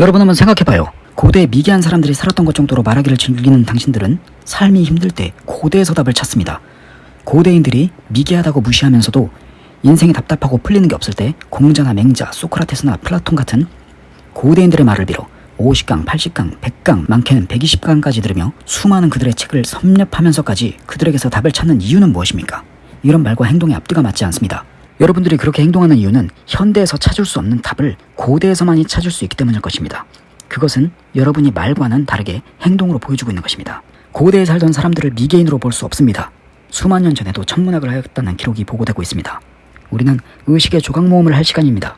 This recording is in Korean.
여러분 한번 생각해봐요. 고대 미개한 사람들이 살았던 것 정도로 말하기를 즐기는 당신들은 삶이 힘들 때 고대에서 답을 찾습니다. 고대인들이 미개하다고 무시하면서도 인생이 답답하고 풀리는 게 없을 때 공자나 맹자, 소크라테스나 플라톤 같은 고대인들의 말을 빌어 50강, 80강, 100강, 많게는 120강까지 들으며 수많은 그들의 책을 섭렵하면서까지 그들에게서 답을 찾는 이유는 무엇입니까? 이런 말과 행동의 앞뒤가 맞지 않습니다. 여러분들이 그렇게 행동하는 이유는 현대에서 찾을 수 없는 답을 고대에서만이 찾을 수 있기 때문일 것입니다. 그것은 여러분이 말과는 다르게 행동으로 보여주고 있는 것입니다. 고대에 살던 사람들을 미개인으로 볼 수 없습니다. 수만 년 전에도 천문학을 하였다는 기록이 보고되고 있습니다. 우리는 의식의 조각 모음을 할 시간입니다.